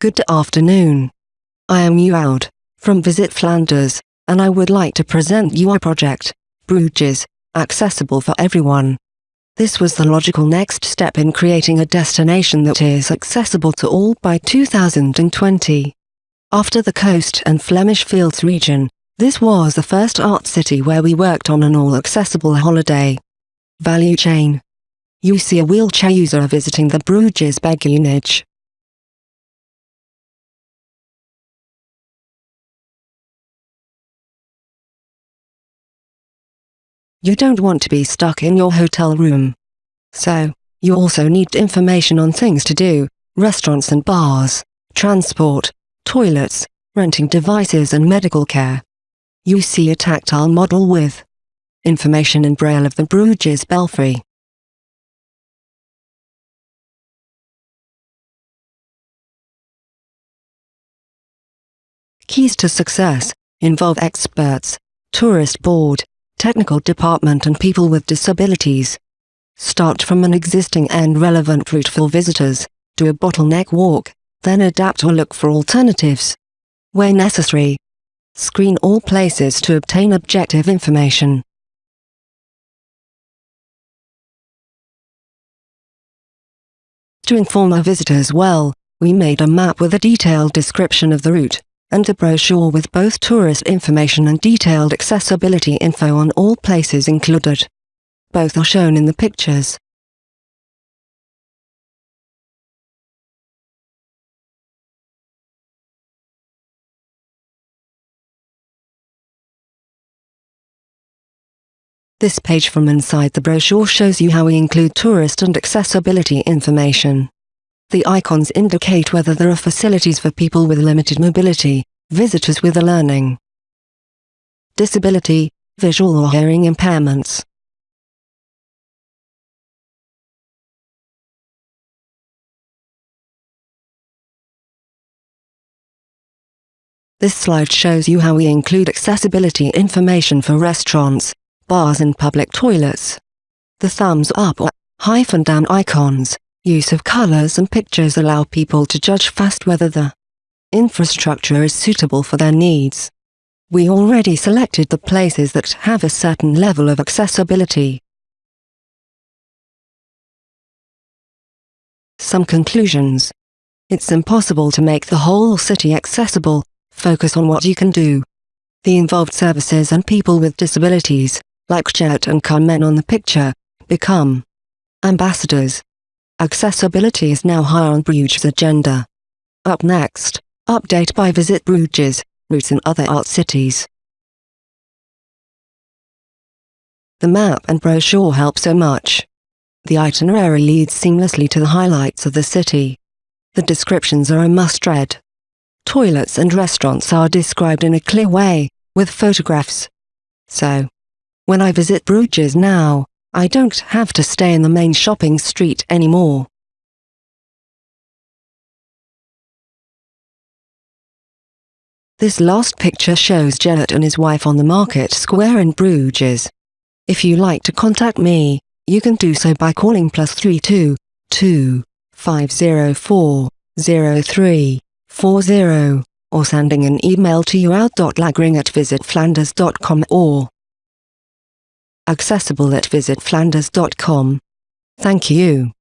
Good afternoon. I am Yououd, from Visit Flanders, and I would like to present you our project, Bruges, accessible for everyone. This was the logical next step in creating a destination that is accessible to all by 2020. After the coast and Flanders Fields region, this was the first art city where we worked on an all-accessible holiday value chain. You see a wheelchair user visiting the Bruges Beguinage. You don't want to be stuck in your hotel room. So, you also need information on things to do, restaurants and bars, transport, toilets, renting devices and medical care. You see a tactile model with information in braille of the Bruges Belfry. Keys to success involve experts, tourist board, technical department and people with disabilities. Start from an existing and relevant route for visitors, do a bottleneck walk, then adapt or look for alternatives. Where necessary, screen all places to obtain objective information. To inform our visitors well, we made a map with a detailed description of the route and a brochure with both tourist information and detailed accessibility info on all places included. Both are shown in the pictures. This page from inside the brochure shows you how we include tourist and accessibility information. The icons indicate whether there are facilities for people with limited mobility, visitors with a learning disability, visual or hearing impairments. This slide shows you how we include accessibility information for restaurants, bars and public toilets. The thumbs up or hyphen down icons Use of colors and pictures allow people to judge fast whether the infrastructure is suitable for their needs. We already selected the places that have a certain level of accessibility. Some conclusions. It's impossible to make the whole city accessible, focus on what you can do. The involved services and people with disabilities, like Jet and Carmen on the picture, become ambassadors. Accessibility is now high on Bruges' agenda. Up next, update by Visit Bruges, routes in other art cities. The map and brochure help so much. The itinerary leads seamlessly to the highlights of the city. The descriptions are a must-read. Toilets and restaurants are described in a clear way, with photographs. So, when I visit Bruges now, I don't have to stay in the main shopping street anymore. This last picture shows Gerrit and his wife on the market square in Bruges. If you like to contact me, you can do so by calling plus 32 2 504 0340 or sending an email to yououd.lagring at visitflanders.com or accessible at visitflanders.com. Thank you.